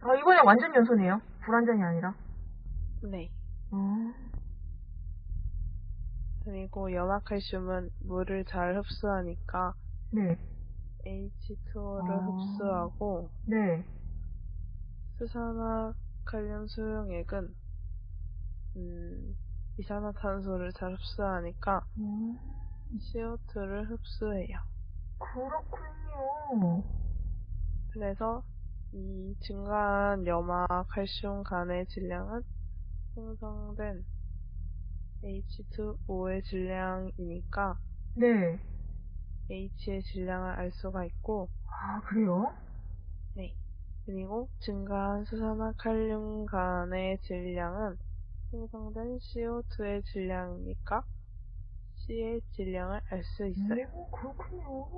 그냥 완전 연소네요. 불완전이 아니라. 네. 어. 그리고 염화칼슘은 물을 잘 흡수하니까 네. H2O를 아. 흡수하고 네. 수산화칼륨 수용액은 음, 이산화탄소를 잘 흡수하니까 음, CO2를 흡수해요. 그렇군요. 그래서 이 증가한 염화 칼슘 간의 질량은 생성된 H2O의 질량이니까 네. H의 질량을 알 수가 있고 아, 그래요? 네. 그리고 증가한 수산화 칼륨 간의 질량은 생성된 CO2의 질량이니까 C의 질량을 알 수 있어요. 오, 그렇군요.